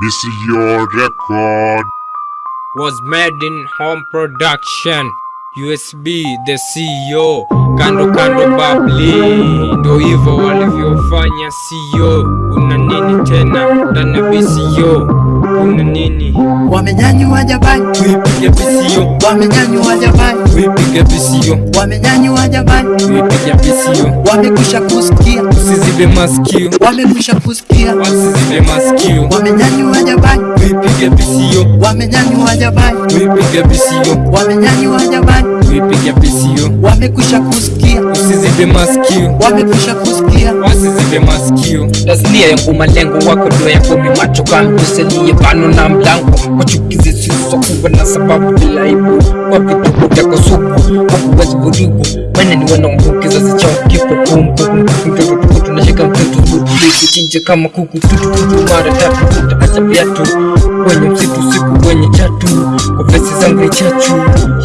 This is your record. was made in home production. USB the CEO kando kando babli. Ndo hivyo walivyofanya CEO una nini tena? Dana ya BCO una nini? Wamenyanyua jabali, tuipige BCO wamenyanyua jabali, tuipige BCO wamenyanyua jabali, tuipige BCO wamekwisha kusikia, usizibe masikio. Wamekwisha kusikia, usizibe masikio wamenyanyua jabali, tuipige BCO wamenyanyua jabali, tuipige BCO wamenyanyua jabali, tuipige BCO wamekwisha kusikia, usizibe masikio. Wamekwisha kusikia, usizibe masikio. Tasnia yangu malengo wako ya kovimachoka macho kamtusalie bano na mlango. Wachuki kubwa na sababu bila aibu. Kwa vituko vyako sugu. Hakuwezi vurugu maneni ni kizazi chao kipo kumbu, mtoto mtoto tulichinje kama kuku tutututu mara tatu tutaacha viatu. Kwenye msitu siku kwenye chatu kwa vesi zangu ni chachu.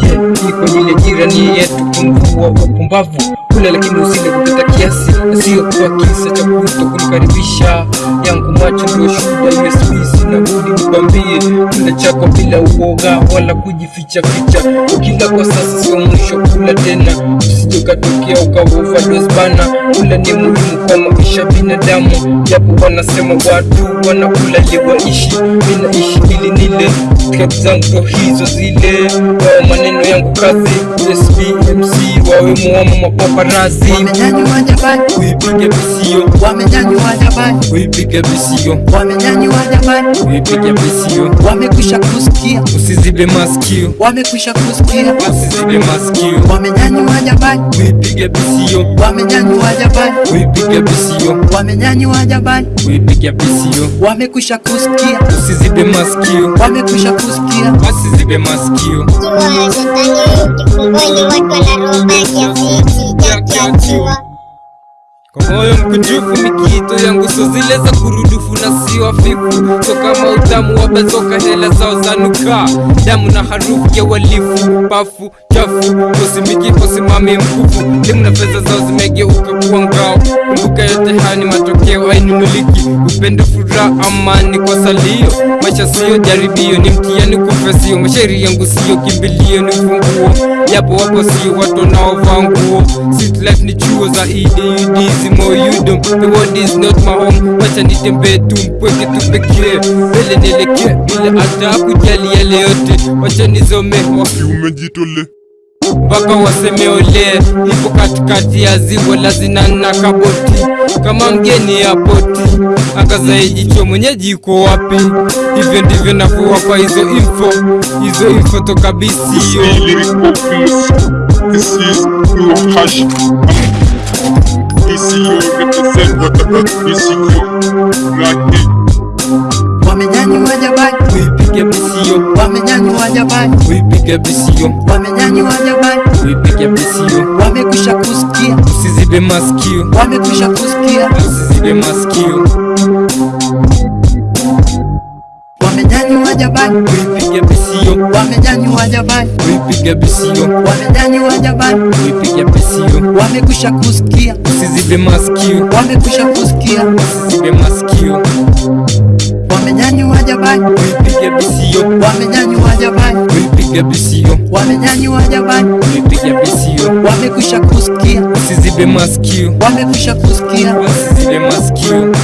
Yeah, kwenye ile jirani yetu kumvua upumbavu kula lakini usile kupita kiasi. Na sio kwa kisa cha kuto kunikaribisha. Yangu macho ndio shuhuda USB na budi nikwambie kula chako bila uoga wala kujificha ficha. Ukila kwa sasa sio mwisho kula tena. Usije ukatokea ukavuva dosbana kula ni muhimu kwa maisha binadamu. Japo wanasema watu wanakula ili waishi. Minaishi ili nile Step zangu hizo zile. Wao maneno yangu kazi. USB MC wawe muamo mapaparazi wamenyanyua wajabani uipige bisio wamenyanyua wajabani uipige bisio wamenyanyua wajabani uipige bisio wamekwisha kusikia, usizibe masikio. Wamekwisha kusikia, usizibe masikio. Wamenyanyua wajabani uipige bisio wamenyanyua wajabani uipige bisio wamenyanyua wajabani uipige bisio wamekwisha kusikia, usizibe masikio. Wamekwisha kusikia, wasizibe basi zibe jakiachiwa kwa moyo mkunjufu mikito ya nguso zile za kurudufu na si wafifu so kama utamu wabezoka hela zao zanuka. Damu na harufu ya walifu pafu chafu. Kosimiki kosimami mkufu limu na fedha zao zimegeuka kuwa ngao. Kumbuka yote haya ni matokeo ainunuliki upendo fura amani kwa salio maisha siyo jaribio ni mtihani kufesio mashairi yangu siyo kimbilio ni funguo. Yapo wapo sio watu wanaovaa nguo. Sweet life ni chuo za EDUD zimo yudom. The world is not my home. Wacha nitembee tu mpweke tu mbele nielekee bila hata kujali yale yote. Wacha nizomewa Umejitole. Mpaka waseme ole ipo katikati ya ziwa la zinana kaboti. Kama mgeni ya poti angazaye jicho mwenyeji iko wapi? Hivyo ndivyo navyowapa hizo info. Hizo info toka piece. This is hash. Your represent what about this is uipige bisio wamenyanyua jabali, uipige bisio wamekwisha kusikia, usizibe masikio. Wamekwisha kusikia, usizibe masikio. Wamenyanyua jabali, uipige bisio wamenyanyua jabali, uipige bisio wamenyanyua jabali, uipige bisio wamekwisha kusikia, usizibe masikio. Wamekwisha kusikia, usizibe masikio. Wamenyanyua jabali, uipige bisio wamenyanyua jabali, wamepiga bisio, wamenyanyua jamani, wamepiga bisio, wamekusha kusikia, usizibe masikio, wamekusha kusikia, usizibe masikio.